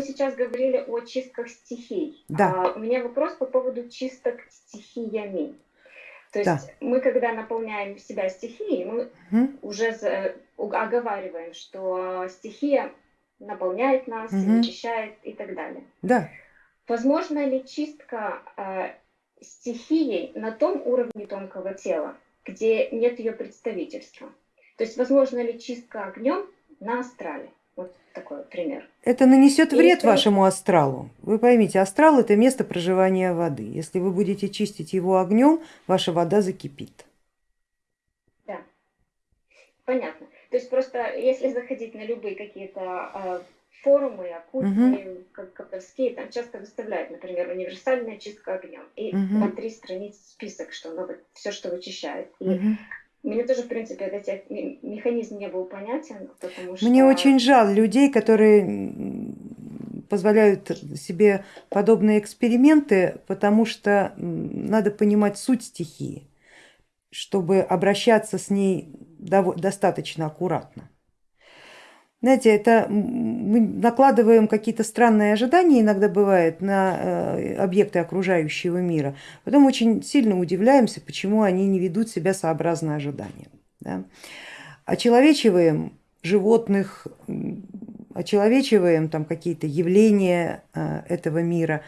вы сейчас говорили о чистках стихий. Да. А, у меня вопрос по поводу чисток стихиями. То есть Да. мы, когда наполняем себя стихией, мы Мгм. уже за- оговариваем, что стихия наполняет нас, Мгм. очищает и так далее. Да. Возможно ли чистка э, стихией на том уровне тонкого тела, где нет ее представительства? То есть возможно ли чистка огнем на астрале? Вот такой пример. Это нанесет И вред второй- вашему астралу. Вы поймите, астрал это место проживания воды. Если вы будете чистить его огнем, ваша вода закипит. Да, понятно. То есть просто если заходить на любые какие-то э, форумы, оккультные, как колдовские, там часто выставляют, например, универсальная чистка огнем. И Мгм. на три страницы список, что ну, все, что вычищает. И Мгм. Мне тоже, в принципе, этот механизм не был понятен, потому что... Мне очень жаль людей, которые позволяют себе подобные эксперименты, потому что надо понимать суть стихии, чтобы обращаться с ней достаточно аккуратно. Знаете, это мы накладываем какие-то странные ожидания, иногда бывает, на э, объекты окружающего мира, потом очень сильно удивляемся, почему они не ведут себя сообразно ожиданиям. да. Очеловечиваем животных, очеловечиваем там какие-то явления э, этого мира.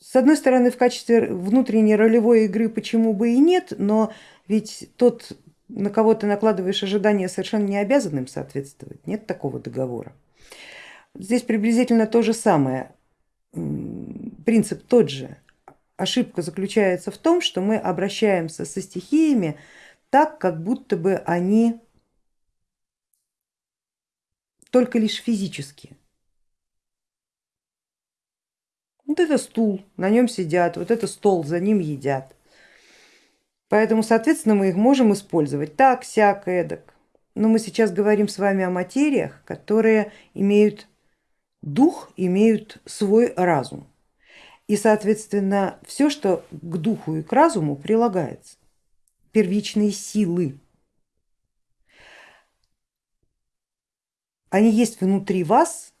С одной стороны, в качестве внутренней ролевой игры почему бы и нет, но ведь тот, на кого ты накладываешь ожидания, совершенно не обязан им соответствовать, нет такого договора. Здесь приблизительно то же самое, принцип тот же. Ошибка заключается в том, что мы обращаемся со стихиями так, как будто бы они только лишь физически. Вот это стул, на нем сидят, вот это стол, за ним едят. Поэтому, соответственно, мы их можем использовать так, сяк, эдак. Но мы сейчас говорим с вами о материях, которые имеют дух, имеют свой разум. И, соответственно, все, что к духу и к разуму прилагается, первичные силы, они есть внутри вас,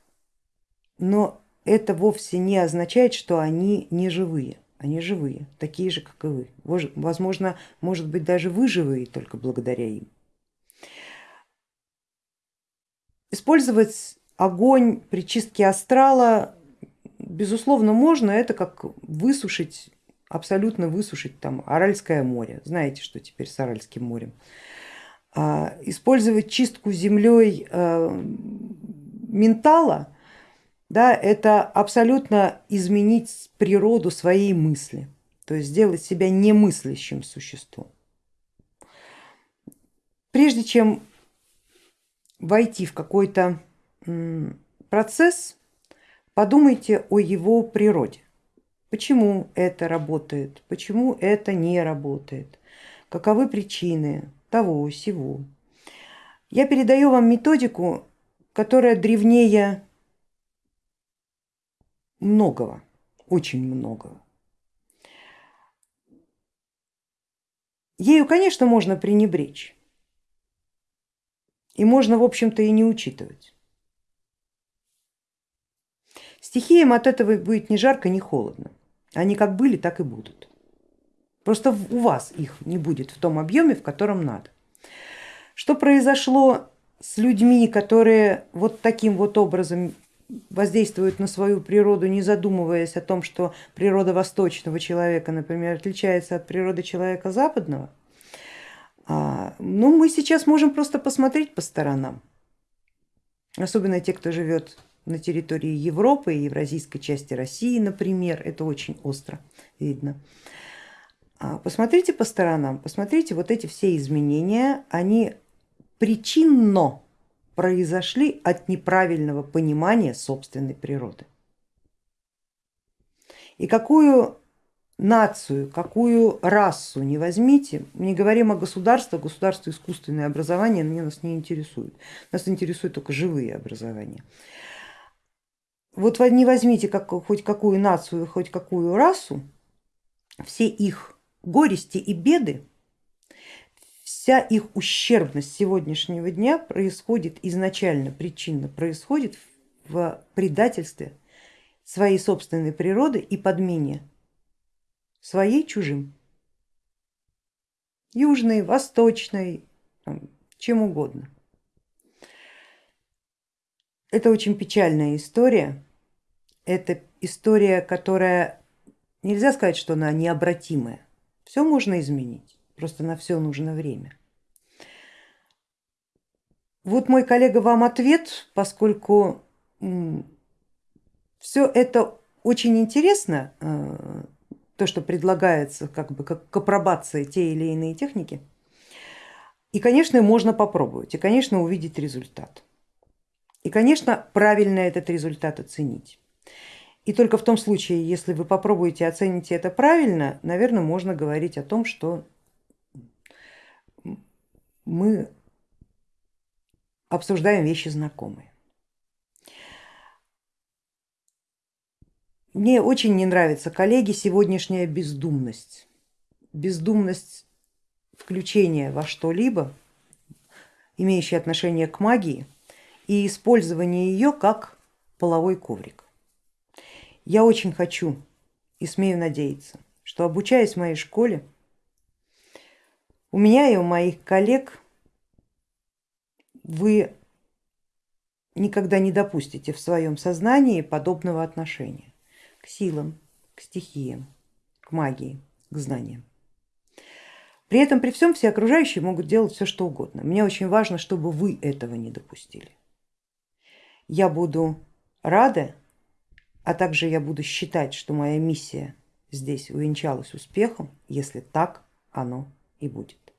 но это вовсе не означает, что они не живые. Они живые, такие же, как и вы. Возможно, может быть, даже вы живые только благодаря им. Использовать огонь при чистке астрала, безусловно, можно. Это как высушить, абсолютно высушить там Аральское море. Знаете, что теперь с Аральским морем. А, Использовать чистку землей э, ментала, да, это абсолютно изменить природу своей мысли, то есть сделать себя немыслящим существом. Прежде чем войти в какой-то процесс, подумайте о его природе. Почему это работает, почему это не работает, каковы причины того, сего. Я передаю вам методику, которая древнее многого, очень многого. Ею, конечно, можно пренебречь. И можно, в общем-то, и не учитывать. Стихиям от этого будет ни жарко, ни холодно. Они как были, так и будут. Просто у вас их не будет в том объеме, в котором надо. Что произошло с людьми, которые вот таким вот образом воздействуют на свою природу, не задумываясь о том, что природа восточного человека, например, отличается от природы человека западного, а, ну мы сейчас можем просто посмотреть по сторонам, особенно те, кто живет на территории Европы и евразийской части России, например, это очень остро видно. А, Посмотрите по сторонам, посмотрите вот эти все изменения, они причинно произошли от неправильного понимания собственной природы. И какую нацию, какую расу не возьмите, не говорим о государстве, государство искусственное образование мне нас не интересует, нас интересует только живые образования. Вот не возьмите как, хоть какую нацию, хоть какую расу, все их горести и беды, вся их ущербность сегодняшнего дня происходит изначально, причинно происходит в предательстве своей собственной природы и подмене своей чужим. Южной, восточной, чем угодно. Это очень печальная история. Это история, которая нельзя сказать, что она необратимая. Все можно изменить, просто на все нужно время. Вот мой коллега вам ответ, поскольку все это очень интересно, э, то, что предлагается как бы как к апробации те или иные техники. И, конечно, можно попробовать, и, конечно, увидеть результат. И, конечно, правильно этот результат оценить. И только в том случае, если вы попробуете оцените это правильно, наверное, можно говорить о том, что мы обсуждаем вещи знакомые. Мне очень не нравится, коллеги, сегодняшняя бездумность. Бездумность включения во что-либо, имеющее отношение к магии, и использование ее как половой коврик. Я очень хочу и смею надеяться, что обучаясь в моей школе, у меня и у моих коллег вы никогда не допустите в своем сознании подобного отношения к силам, к стихиям, к магии, к знаниям. При этом при всем все окружающие могут делать все что угодно. Мне очень важно, чтобы вы этого не допустили. Я буду рада, а также я буду считать, что моя миссия здесь увенчалась успехом, если так оно и будет.